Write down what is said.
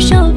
手